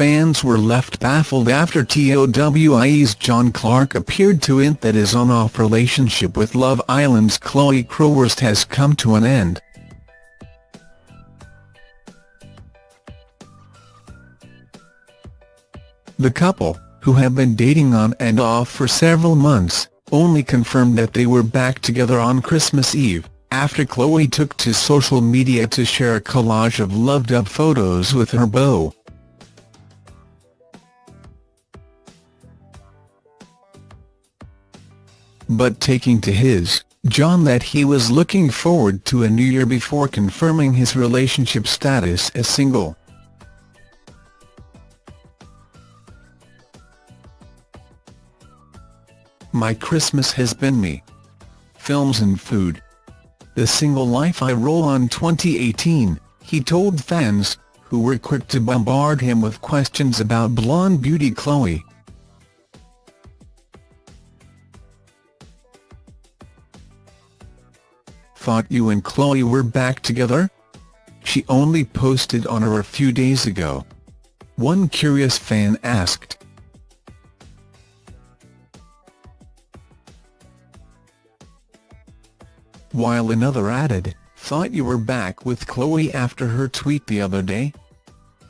fans were left baffled after TOWIE's Jon Clark appeared to hint that his on-off relationship with Love Island's Chloe Crowhurst has come to an end. The couple, who have been dating on and off for several months, only confirmed that they were back together on Christmas Eve, after Chloe took to social media to share a collage of loved-up photos with her beau. But taking to his, Jon that he was looking forward to a new year before confirming his relationship status as single. My Christmas has been me. Films and food. The single life I roll on 2018, he told fans, who were quick to bombard him with questions about blonde beauty Chloe. Thought you and Chloe were back together? She only posted on her a few days ago. One curious fan asked. while another added, thought you were back with Chloe after her tweet the other day?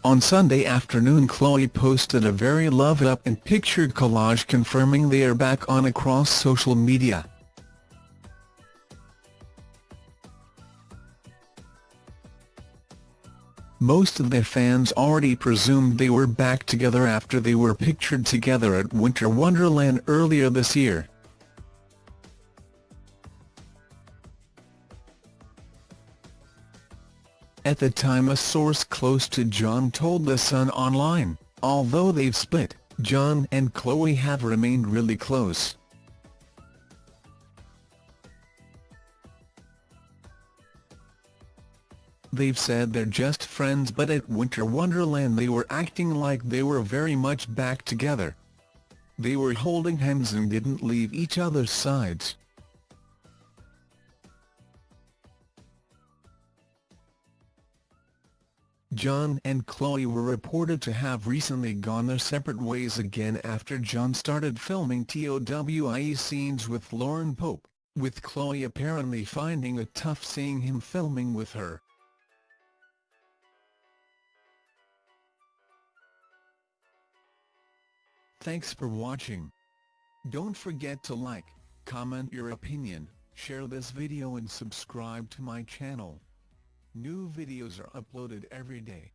On Sunday afternoon Chloe posted a very love-up and pictured collage confirming they are back on across social media. Most of their fans already presumed they were back together after they were pictured together at Winter Wonderland earlier this year. At the time a source close to Jon told The Sun Online, although they've split, Jon and Chloe have remained really close. They've said they're just friends but at Winter Wonderland they were acting like they were very much back together. They were holding hands and didn't leave each other's sides. Jon and Chloe were reported to have recently gone their separate ways again after Jon started filming TOWIE scenes with Lauren Pope, with Chloe apparently finding it tough seeing him filming with her. Thanks for watching. Don't forget to like, comment your opinion, share this video and subscribe to my channel. New videos are uploaded every day.